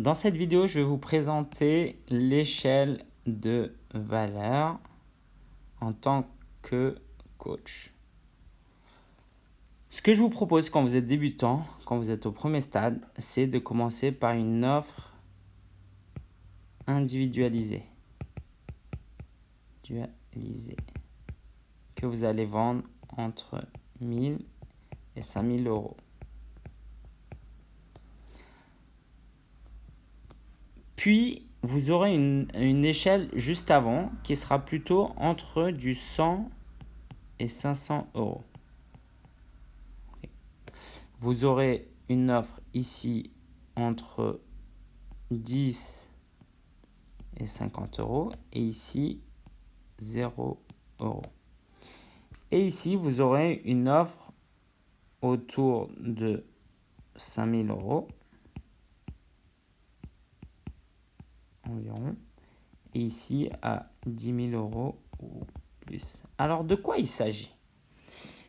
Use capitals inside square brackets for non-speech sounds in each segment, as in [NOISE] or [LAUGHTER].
Dans cette vidéo, je vais vous présenter l'échelle de valeur en tant que coach. Ce que je vous propose quand vous êtes débutant, quand vous êtes au premier stade, c'est de commencer par une offre individualisée. Que vous allez vendre entre 1000 et 5000 euros. Puis, vous aurez une, échelle juste avant qui sera plutôt entre du 100 et 500 euros. Vous aurez une offre ici entre 10 et 50 euros et ici 0 euros. Et ici, vous aurez une offre autour de 5000 euros environ. Et ici à 10 000 euros ou plus. Alors de quoi il s'agit?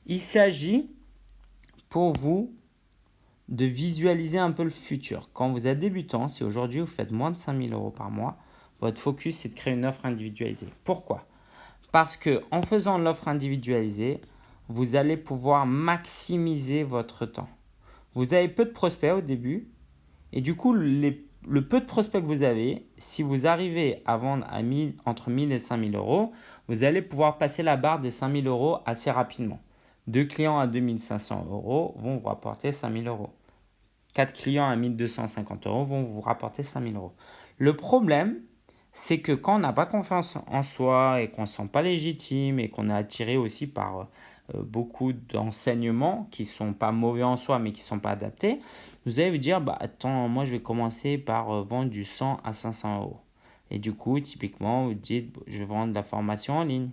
Il s'agit pour vous de visualiser un peu le futur. Quand vous êtes débutant, si aujourd'hui vous faites moins de 5 000 euros par mois, votre focus c'est de créer une offre individualisée. Pourquoi? Parce que en faisant l'offre individualisée, vous allez pouvoir maximiser votre temps. Vous avez peu de prospects au début et du coup les le peu de prospects que vous avez, si vous arrivez à vendre à 1000, entre 1000 et 5000 euros, vous allez pouvoir passer la barre des 5000 euros assez rapidement. Deux clients à 2500 euros vont vous rapporter 5000 euros. Quatre clients à 1250 euros vont vous rapporter 5000 euros. Le problème, c'est que quand on n'a pas confiance en soi et qu'on ne se sent pas légitime et qu'on est attiré aussi par euh, beaucoup d'enseignements qui ne sont pas mauvais en soi mais qui ne sont pas adaptés, vous allez vous dire, bah, attends, moi je vais commencer par euh, vendre du 100 à 500 euros. Et du coup, typiquement, vous dites, je vais vendre de la formation en ligne.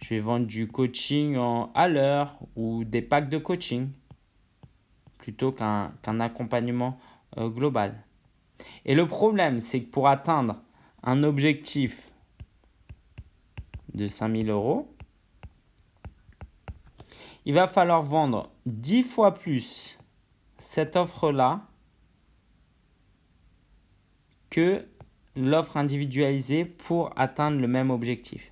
Je vais vendre du coaching en, à l'heure ou des packs de coaching plutôt qu'un accompagnement euh, global. Et le problème, c'est que pour atteindre un objectif de 5000 euros, il va falloir vendre 10 fois plus cette offre-là que l'offre individualisée pour atteindre le même objectif.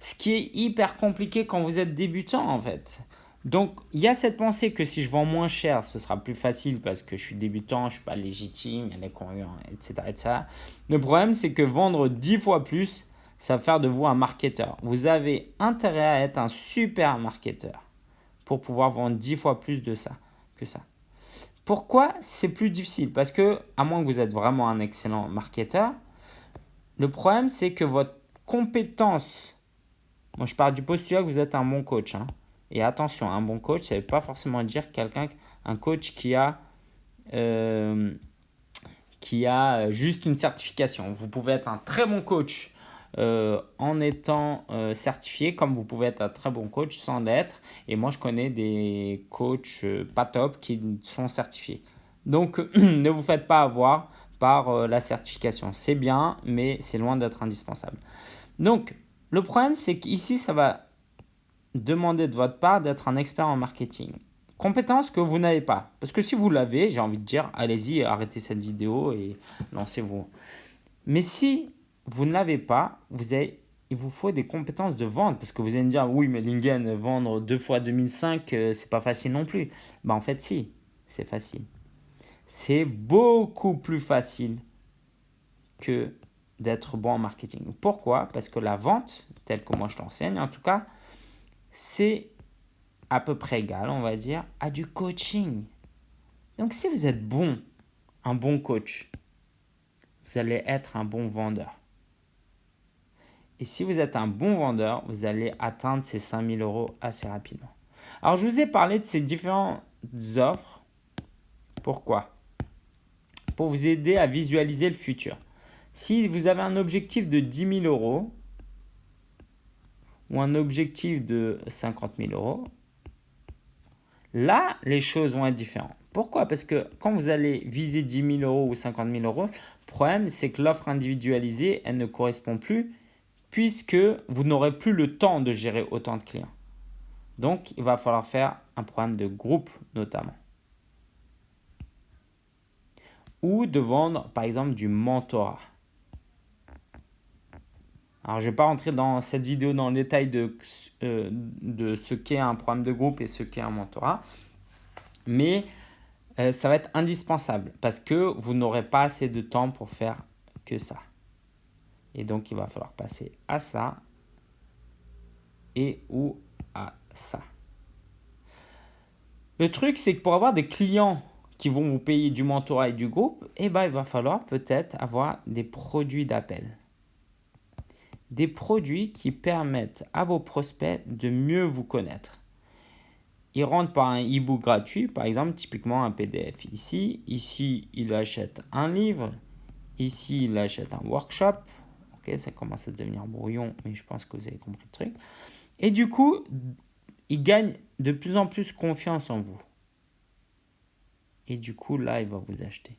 Ce qui est hyper compliqué quand vous êtes débutant en fait. Donc, il y a cette pensée que si je vends moins cher, ce sera plus facile parce que je suis débutant, je ne suis pas légitime, il y a etc., etc. Le problème, c'est que vendre 10 fois plus, ça va faire de vous un marketeur. Vous avez intérêt à être un super marketeur pour pouvoir vendre 10 fois plus de ça que ça. Pourquoi c'est plus difficile? Parce que, à moins que vous êtes vraiment un excellent marketeur, le problème c'est que votre compétence, moi je parle du postulat que vous êtes un bon coach. Hein. et attention, un bon coach, ça veut pas forcément dire quelqu'un, un coach qui a, euh, qui a juste une certification. Vous pouvez être un très bon coach euh, en étant euh, certifié, comme vous pouvez être un très bon coach sans l'être. Et moi, je connais des coachs euh, pas top qui sont certifiés. Donc, [CLEARS THROAT] ne vous faites pas avoir par la certification. C'est bien, mais c'est loin d'être indispensable. Donc, le problème, c'est qu'ici, ça va demander de votre part d'être un expert en marketing. Compétence que vous n'avez pas. Parce que si vous l'avez, j'ai envie de dire, allez-y, arrêtez cette vidéo et lancez-vous. Mais si vous ne l'avez pas, vous avez, il vous faut des compétences de vente parce que vous allez me dire oui mais Lingen vendre deux fois 2005 euh, c'est pas facile non plus. Bah en fait si, c'est facile. C'est beaucoup plus facile que d'être bon en marketing. Pourquoi? Parce que la vente, telle que moi je l'enseigne en tout cas, c'est à peu près égal, on va dire, à du coaching. Donc si vous êtes bon, un bon coach, vous allez être un bon vendeur. Et si vous êtes un bon vendeur, vous allez atteindre ces 5000 euros assez rapidement. Alors, je vous ai parlé de ces différentes offres. Pourquoi? Pour vous aider à visualiser le futur. Si vous avez un objectif de 10 000 euros ou un objectif de 50 000 euros, là, les choses vont être différentes. Pourquoi? Parce que quand vous allez viser 10 000 euros ou 50 000 euros, le problème, c'est que l'offre individualisée, elle ne correspond plus puisque vous n'aurez plus le temps de gérer autant de clients. Donc, il va falloir faire un programme de groupe notamment. ou de vendre par exemple du mentorat. Alors, je ne vais pas rentrer dans cette vidéo dans le détail de, euh, de ce qu'est un programme de groupe et ce qu'est un mentorat, mais euh, ça va être indispensable parce que vous n'aurez pas assez de temps pour faire que ça. Et donc, il va falloir passer à ça et ou à ça. Le truc, c'est que pour avoir des clients qui vont vous payer du mentorat et du groupe, eh ben, il va falloir peut-être avoir des produits d'appel. Des produits qui permettent à vos prospects de mieux vous connaître. Ils rentrent par un e-book gratuit, par exemple, typiquement un PDF ici. Ici, il achète un livre. Ici, il achète un workshop. Ok, ça commence à devenir brouillon, mais je pense que vous avez compris le truc. Et du coup, il gagne de plus en plus confiance en vous. Et du coup, là, il va vous acheter.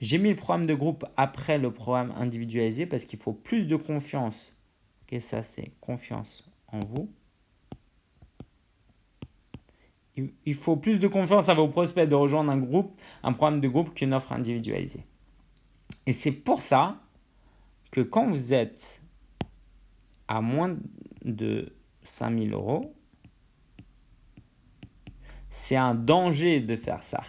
J'ai mis le programme de groupe après le programme individualisé parce qu'il faut plus de confiance. Ok, ça, c'est confiance en vous. Il faut plus de confiance à vos prospects de rejoindre un groupe, un programme de groupe qu'une offre individualisée. Et c'est pour ça que quand vous êtes à moins de 5000 euros, c'est un danger de faire ça.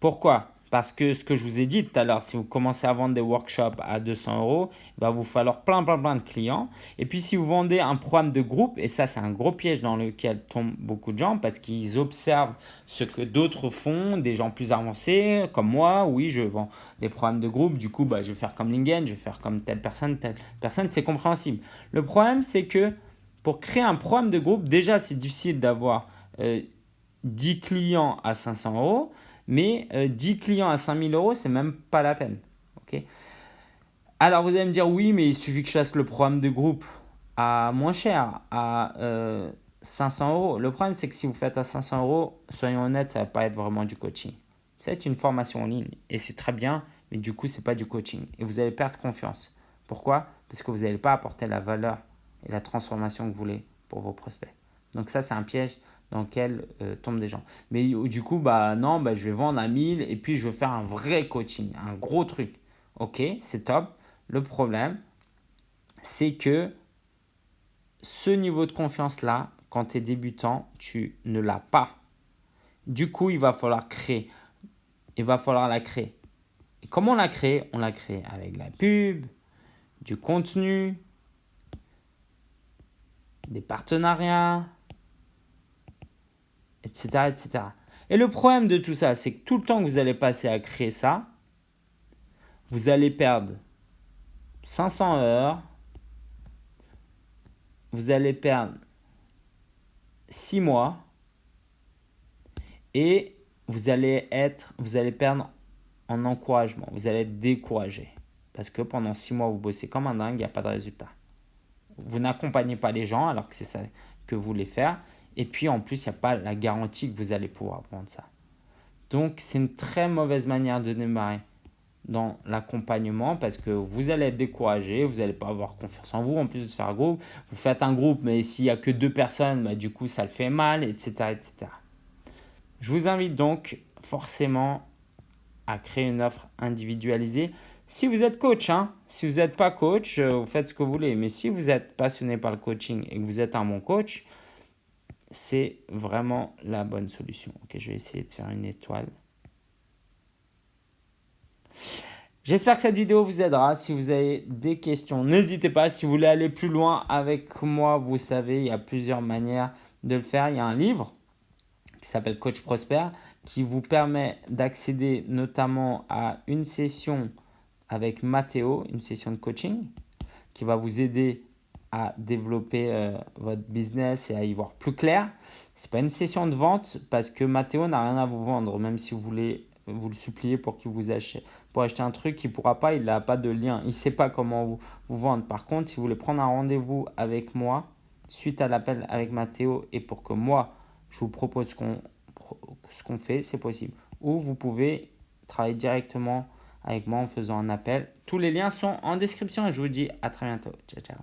Pourquoi? Parce que ce que je vous ai dit tout à l'heure, si vous commencez à vendre des workshops à 200 euros, il va vous falloir plein, plein, plein de clients. Et puis, si vous vendez un programme de groupe, et ça, c'est un gros piège dans lequel tombent beaucoup de gens parce qu'ils observent ce que d'autres font, des gens plus avancés, comme moi. Oui, je vends des programmes de groupe. Du coup, bah, je vais faire comme Lingen, je vais faire comme telle personne, telle personne. C'est compréhensible. Le problème, c'est que pour créer un programme de groupe, déjà, c'est difficile d'avoir 10 euh, clients à 500 euros. Mais 10 euh, clients à 5000 euros, c'est même pas la peine. Alors vous allez me dire, oui, mais il suffit que je fasse le programme de groupe à moins cher, à 500 euh, euros. Le problème, c'est que si vous faites à 500 euros, soyons honnêtes, ça va pas être vraiment du coaching. C'est une formation en ligne et c'est très bien, mais du coup, ce n'est pas du coaching. Et vous allez perdre confiance. Pourquoi? Parce que vous n'allez pas apporter la valeur et la transformation que vous voulez pour vos prospects. Donc ça, c'est un piège dans lequel euh, tombent des gens. Mais du coup, bah non, bah, je vais vendre à 1000 et puis je vais faire un vrai coaching, un gros truc. Ok, c'est top. Le problème, c'est que ce niveau de confiance-là, quand tu es débutant, tu ne l'as pas. Du coup, il va falloir créer. Il va falloir la créer. Et comment on la crée On la crée avec la pub, du contenu, des partenariats, etc., etc. Et le problème de tout ça, c'est que tout le temps que vous allez passer à créer ça, vous allez perdre 500 heures, vous allez perdre 6 mois et vous allez être, vous allez perdre en encouragement, vous allez être découragé. Parce que pendant 6 mois, vous bossez comme un dingue, il n'y a pas de résultat. Vous n'accompagnez pas les gens alors que c'est ça que vous voulez faire. Et puis en plus, il n'y a pas la garantie que vous allez pouvoir prendre ça. Donc c'est une très mauvaise manière de démarrer dans l'accompagnement parce que vous allez être découragé, vous n'allez pas avoir confiance en vous en plus de faire groupe. Vous faites un groupe, mais s'il n'y a que deux personnes, bah, du coup ça le fait mal, etc., etc. Je vous invite donc forcément à créer une offre individualisée. Si vous êtes coach, hein, si vous n'êtes pas coach, euh, vous faites ce que vous voulez. Mais si vous êtes passionné par le coaching et que vous êtes un bon coach, c'est vraiment la bonne solution. Ok, je vais essayer de faire une étoile. J'espère que cette vidéo vous aidera. Si vous avez des questions, n'hésitez pas. Si vous voulez aller plus loin avec moi, vous savez, il y a plusieurs manières de le faire. Il y a un livre qui s'appelle Coach Prosper qui vous permet d'accéder notamment à une session avec Matteo, une session de coaching qui va vous aider à développer euh, votre business et à y voir plus clair. Ce n'est pas une session de vente parce que Mathéo n'a rien à vous vendre, même si vous voulez vous le supplier pour qu'il vous achète. Pour acheter un truc, il ne pourra pas, il n'a pas de lien, il ne sait pas comment vous, vous vendre. Par contre, si vous voulez prendre un rendez-vous avec moi, suite à l'appel avec Mathéo, et pour que moi, je vous propose ce qu'on fait, c'est possible. Ou vous pouvez travailler directement avec moi en faisant un appel. Tous les liens sont en description et je vous dis à très bientôt. Ciao, ciao.